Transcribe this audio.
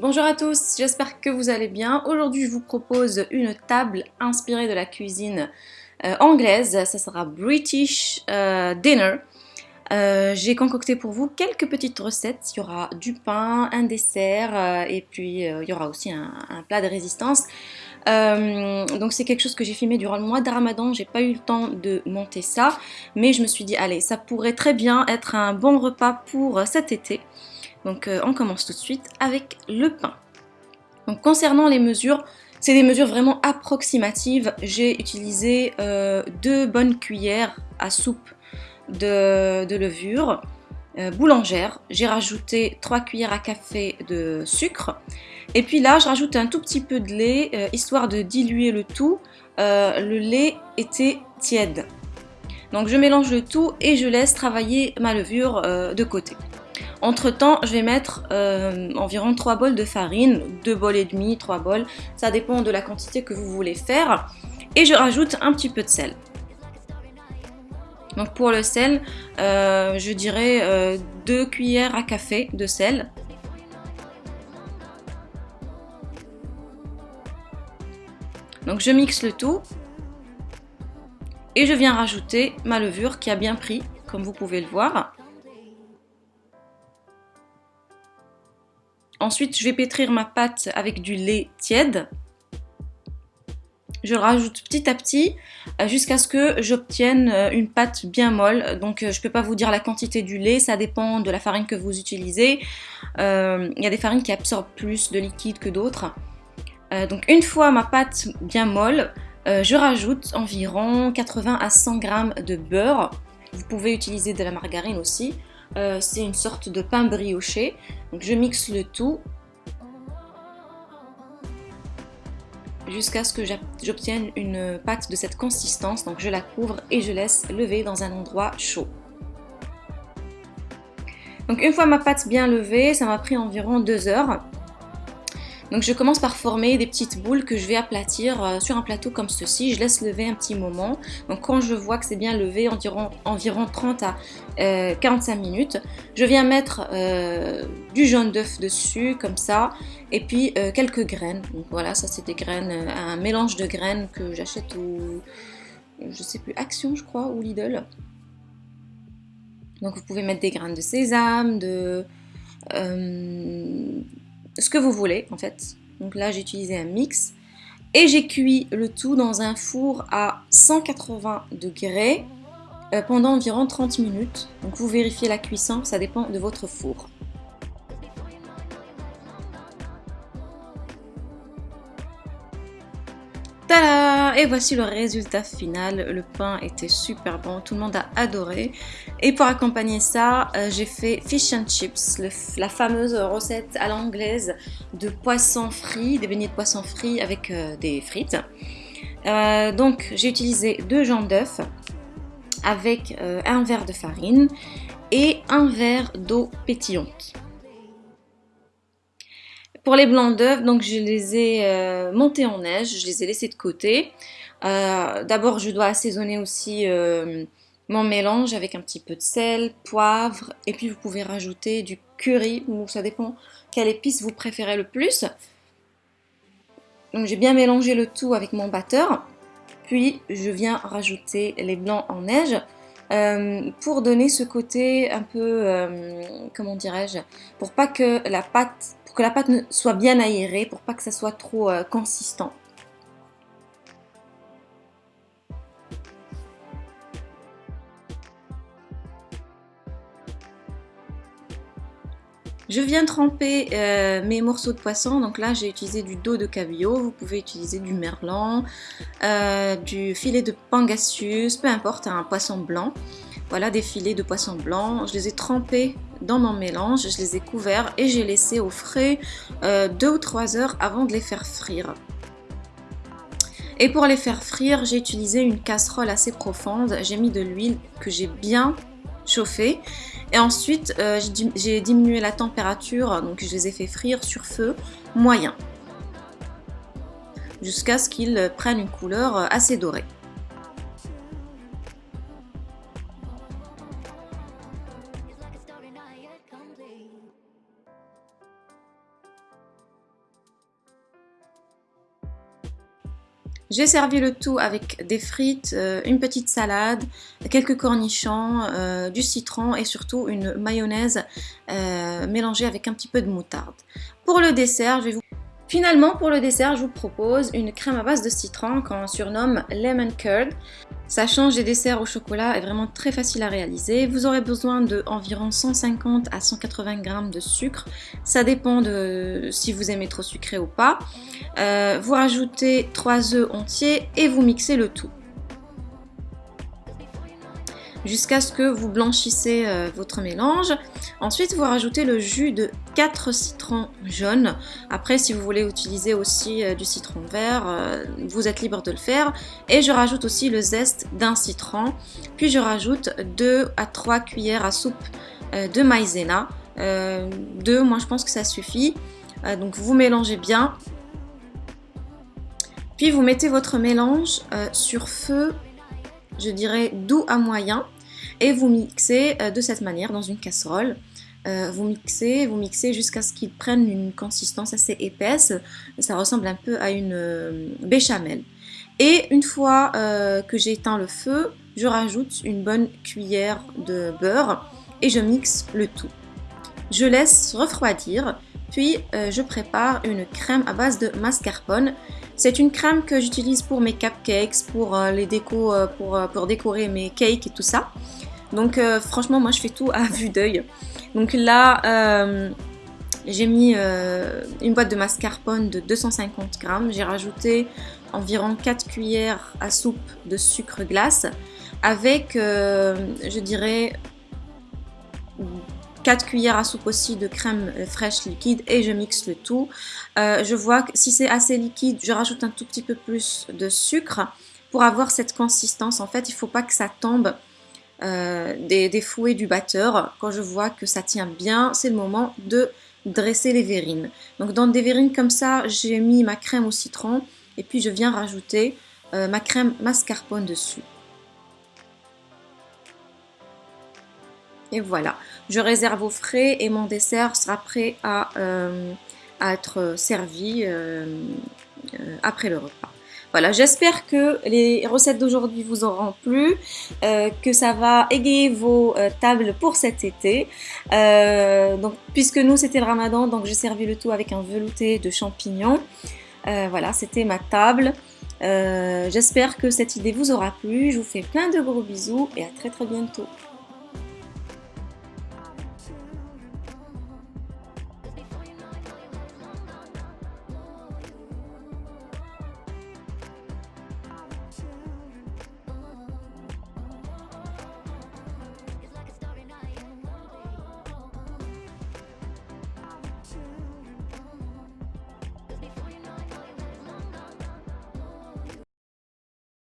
Bonjour à tous, j'espère que vous allez bien. Aujourd'hui, je vous propose une table inspirée de la cuisine euh, anglaise. Ça sera British euh, Dinner. Euh, j'ai concocté pour vous quelques petites recettes. Il y aura du pain, un dessert et puis il y aura aussi un, plat de résistance. donc c'est quelque chose que j'ai filmé durant le mois de Ramadan. J'ai pas eu le temps de monter ça, mais je me suis dit allez, ça pourrait très bien être un bon repas pour cet été. Donc euh, on commence tout de suite avec le pain. Concernant les mesures, c'est des mesures vraiment approximatives. J'ai utilisé euh, deux bonnes cuillères à soupe de, levure euh, boulangère. J'ai rajouté trois cuillères à café de sucre. Et puis là, je rajoute un tout petit peu de lait, histoire de diluer le tout. le lait était tiède. Donc je mélange le tout et je laisse travailler ma levure de côté. Entre temps, je vais mettre euh, environ 3 bols de farine, 2 bols et demi, 3 bols, ça dépend de la quantité que vous voulez faire. Et je rajoute un petit peu de sel. Donc pour le sel, euh, je dirais 2 euh, cuillères à café de sel. Donc je mixe le tout. Et je viens rajouter ma levure qui a bien pris, comme vous pouvez le voir. Ensuite, je vais pétrir ma pâte avec du lait tiède. Je rajoute petit à petit euh, jusqu'à ce que j'obtienne euh, une pâte bien molle. Donc euh, je ne peux pas vous dire la quantité du lait, ça dépend de la farine que vous utilisez. Il y a des farines qui absorbent plus de liquide que d'autres. donc une fois ma pâte bien molle, je rajoute environ 80 à 100 g de beurre. Vous pouvez utiliser de la margarine aussi. C'est une sorte de pain brioché. Je mixe le tout jusqu'à ce que j'obtienne une pâte de cette consistance. Donc je la couvre et je laisse lever dans un endroit chaud. Donc une fois ma pâte bien levée, ça m'a pris environ deux heures. Donc je commence par former des petites boules que je vais aplatir euh, sur un plateau comme ceci. Je laisse lever un petit moment. Donc quand je vois que c'est bien levé, environ, environ 30 à 45 euh, minutes, je viens mettre euh, du jaune d'œuf dessus comme ça et puis quelques graines. Donc voilà, ça c'est des graines, un mélange de graines que j'achète au, je sais plus, Action je crois, ou Lidl. Donc vous pouvez mettre des graines de sésame, de ce que vous voulez en fait. Donc là j'ai utilisé un mix et j'ai cuit le tout dans un four à 180 degrés euh, pendant environ 30 minutes. Donc vous vérifiez la cuisson, ça dépend de votre four. Et voici le résultat final. Le pain était super bon, tout le monde a adoré. Et pour accompagner ça, euh, j'ai fait fish and chips, la fameuse recette à l'anglaise de poisson frit, des beignets de poisson frit avec euh, des frites. Euh, donc j'ai utilisé deux jambes d'œuf avec un verre de farine et un verre d'eau pétillante. Pour les blancs d'œufs, donc je les ai euh, montés en neige, je les ai laissés de côté. Euh, d'abord, je dois assaisonner aussi euh, mon mélange avec un petit peu de sel, poivre, et puis vous pouvez rajouter du curry, ou ça dépend quelle épice vous préférez le plus. Donc j'ai bien mélangé le tout avec mon batteur, puis je viens rajouter les blancs en neige. Pour donner ce côté un peu, comment dirais-je, pour pas que la pâte pour que la pâte soit bien aérée, pour pas que ça soit trop euh, consistant. Je viens tremper euh, mes morceaux de poisson, donc là j'ai utilisé du dos de cabillaud, vous pouvez utiliser du merlan, euh, du filet de pangasius, peu importe, un poisson blanc. Voilà des filets de poisson blanc, je les ai trempés dans mon mélange, je les ai couverts et j'ai laissé au frais euh, deux ou trois heures avant de les faire frire. Et pour les faire frire, j'ai utilisé une casserole assez profonde, j'ai mis de l'huile que j'ai bien chauffée et ensuite euh, j'ai diminué la température, donc je les ai fait frire sur feu moyen jusqu'à ce qu'ils prennent une couleur assez dorée. J'ai servi le tout avec des frites, euh, une petite salade, quelques cornichons, euh, du citron et surtout une mayonnaise euh, mélangée avec un petit peu de moutarde. Pour le dessert, je vais vous Finalement, pour le dessert, je vous propose une crème à base de citron qu'on surnomme Lemon Curd. Ça change des desserts au chocolat, est vraiment très facile à réaliser. Vous aurez besoin de environ 150 à 180 g de sucre. Ça dépend de si vous aimez trop sucré ou pas. Euh, vous rajoutez 3 œufs entiers et vous mixez le tout jusqu'à ce que vous blanchissez euh, votre mélange. Ensuite, vous rajoutez le jus de 4 citrons jaunes. Après, si vous voulez utiliser aussi euh, du citron vert, euh, vous êtes libre de le faire. Et je rajoute aussi le zeste d'un citron. Puis je rajoute 2 à 3 cuillères à soupe de maïzena. 2, moi je pense que ça suffit. donc vous mélangez bien. Puis vous mettez votre mélange sur feu je dirais doux à moyen, et vous mixez euh, de cette manière dans une casserole. Euh, vous mixez, vous mixez jusqu'à ce qu'il prenne une consistance assez épaisse. Ça ressemble un peu à une euh, béchamel. Et une fois que j'ai éteint le feu, je rajoute une bonne cuillère de beurre et je mixe le tout. Je laisse refroidir, puis je prépare une crème à base de mascarpone. C'est une crème que j'utilise pour mes cupcakes, pour les décos, pour, pour décorer mes cakes et tout ça. Donc euh, franchement, moi je fais tout à vue d'œil. Donc là, euh, j'ai mis euh, une boîte de mascarpone de 250 grammes. J'ai rajouté environ 4 cuillères à soupe de sucre glace avec, je dirais, 4 cuillères à soupe aussi de crème fraîche liquide et je mixe le tout. je vois que si c'est assez liquide, je rajoute un tout petit peu plus de sucre pour avoir cette consistance. En fait, il ne faut pas que ça tombe euh, des, fouets du batteur. Quand je vois que ça tient bien, c'est le moment de dresser les verrines. Donc dans des verrines comme ça, j'ai mis ma crème au citron et puis je viens rajouter euh, ma crème mascarpone dessus. Et voilà, je réserve au frais et mon dessert sera prêt à, euh, être servi après le repas. Voilà, j'espère que les recettes d'aujourd'hui vous auront plu, euh, que ça va égayer vos euh, tables pour cet été. Euh, donc, puisque nous c'était le ramadan, donc j'ai servi le tout avec un velouté de champignons. voilà, c'était ma table. j'espère que cette idée vous aura plu. Je vous fais plein de gros bisous et à très très bientôt.